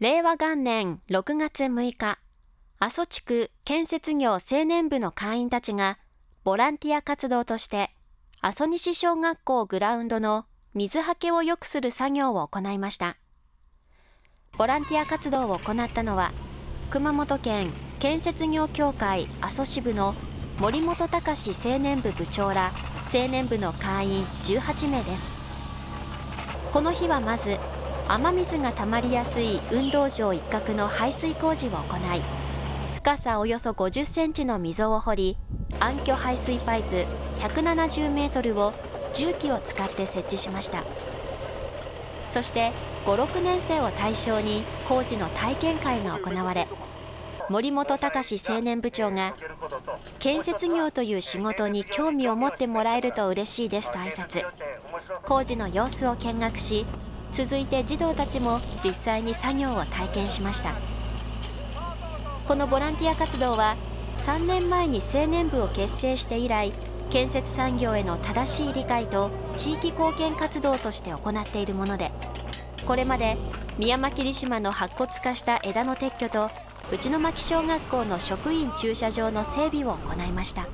令和元年6月6日、阿蘇地区建設業青年部の会員たちが、ボランティア活動として、阿蘇西小学校グラウンドの水はけを良くする作業を行いました。ボランティア活動を行ったのは、熊本県建設業協会阿蘇支部の森本隆青年部部長ら青年部の会員18名です。この日はまず雨水がたまりやすい運動場一角の排水工事を行い深さおよそ50センチの溝を掘り暗渠排水パイプ170メートルを重機を使って設置しました。そして56年生を対象に工事の体験会が行われ森本隆青年部長が建設業という仕事に興味を持ってもらえると嬉しいですと挨拶。工事の様子を見学し続いて児童たちも実際に作業を体験しましたこのボランティア活動は3年前に青年部を結成して以来建設産業への正しい理解と地域貢献活動として行っているものでこれまで宮間霧島の白骨化した枝の撤去と内巻小学校の職員駐車場の整備を行いました。